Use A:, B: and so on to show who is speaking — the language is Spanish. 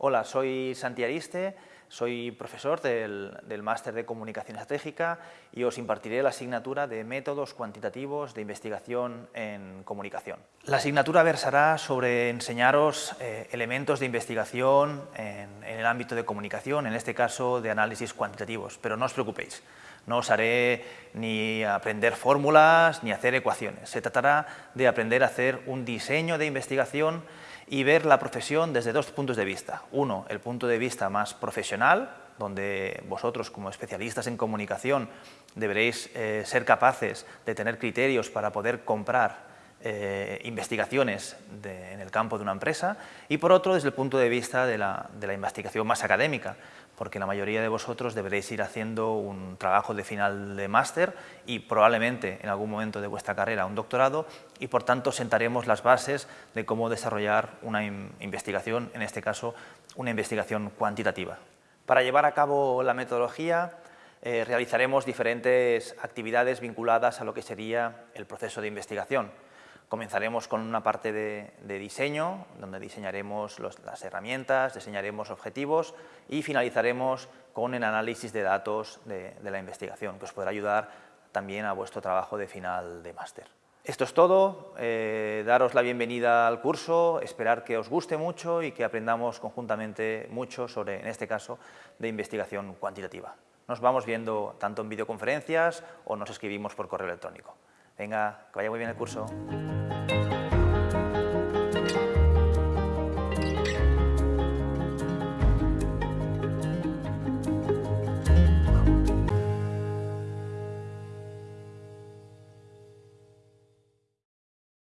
A: Hola, soy Santi Ariste, soy profesor del, Máster de Comunicación Estratégica y os impartiré la asignatura de Métodos Cuantitativos de Investigación en Comunicación. La asignatura versará sobre enseñaros eh, elementos de investigación en el ámbito de comunicación, en este caso de análisis cuantitativos, pero no os preocupéis, no os haré ni aprender fórmulas ni hacer ecuaciones. Se tratará de aprender a hacer un diseño de investigación y ver la profesión desde dos puntos de vista. Uno, el punto de vista más profesional, donde vosotros como especialistas en comunicación deberéis eh, ser capaces de tener criterios para poder comprar eh, investigaciones en el campo de una empresa y por otro desde el punto de vista de la, de la investigación más académica, porque la mayoría de vosotros deberéis ir haciendo un trabajo de final de máster y probablemente en algún momento de vuestra carrera un doctorado y por tanto sentaremos las bases de cómo desarrollar una investigación, en este caso una investigación cuantitativa. Para llevar a cabo la metodología eh, realizaremos diferentes actividades vinculadas a lo que sería el proceso de investigación. Comenzaremos con una parte de, diseño, donde diseñaremos las herramientas, diseñaremos objetivos y finalizaremos con el análisis de datos de, la investigación, que os podrá ayudar también a vuestro trabajo de final de máster. Esto es todo, eh, daros la bienvenida al curso, esperar que os guste mucho y que aprendamos conjuntamente mucho sobre, en este caso, de investigación cuantitativa. Nos vamos viendo tanto en videoconferencias o nos escribimos por correo electrónico. Venga, que vaya muy bien el curso.